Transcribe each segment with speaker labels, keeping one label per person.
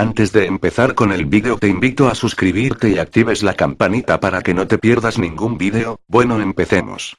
Speaker 1: Antes de empezar con el vídeo te invito a suscribirte y actives la campanita para que no te pierdas ningún vídeo, bueno empecemos.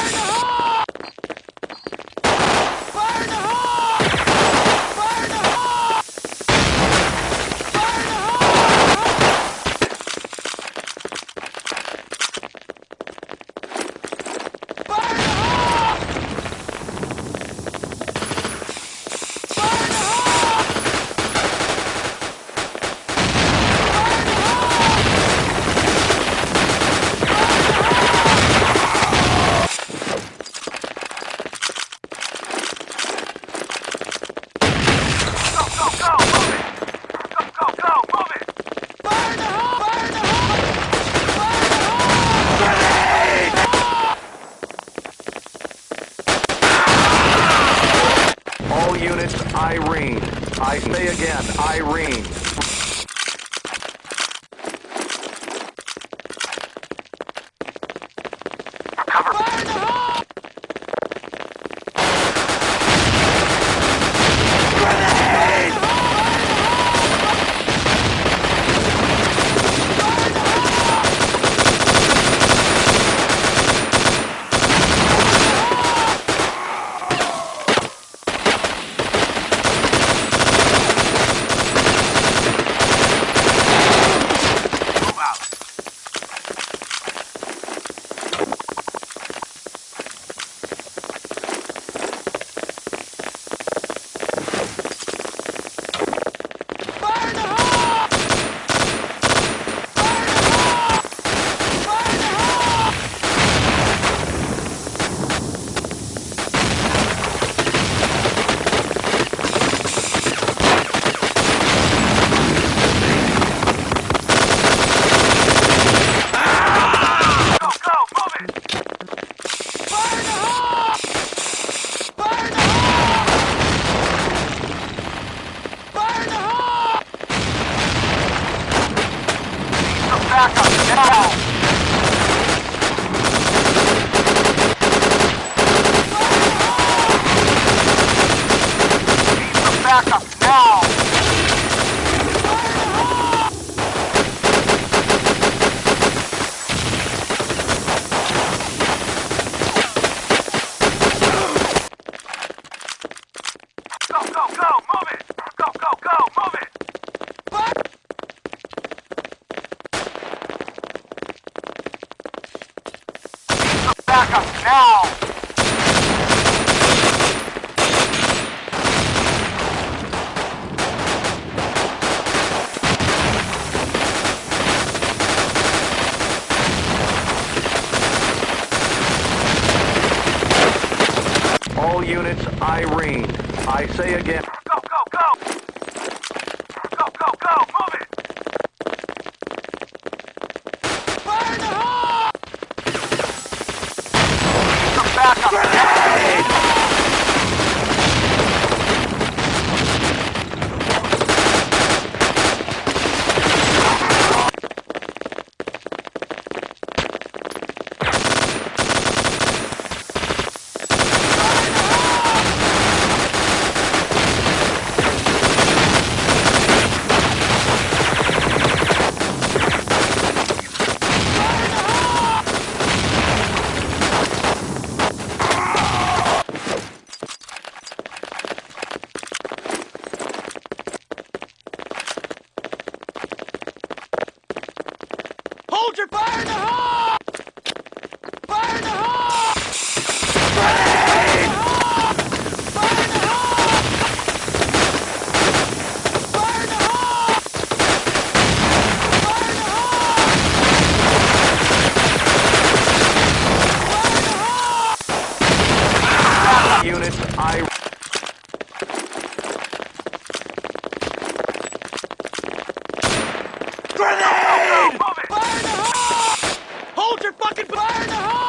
Speaker 2: Irene. I say again, Irene.
Speaker 3: Backup
Speaker 2: units, Irene. I say again, soldier, fire in the hole! fucking fire the hole!